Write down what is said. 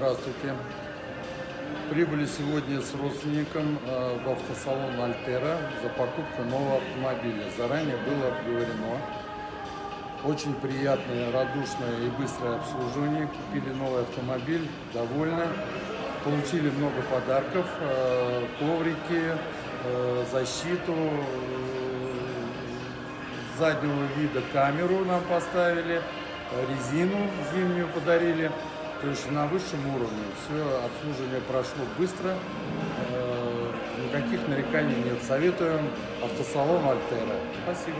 Здравствуйте. Прибыли сегодня с родственником э, в автосалон Альтера за покупку нового автомобиля. Заранее было обговорено. Очень приятное, радушное и быстрое обслуживание. Купили новый автомобиль, довольны. Получили много подарков, э, коврики, э, защиту, заднего вида камеру нам поставили, резину зимнюю подарили. То есть на высшем уровне. Все обслуживание прошло быстро. Никаких нареканий нет. Советуем автосалон Альтера. Спасибо.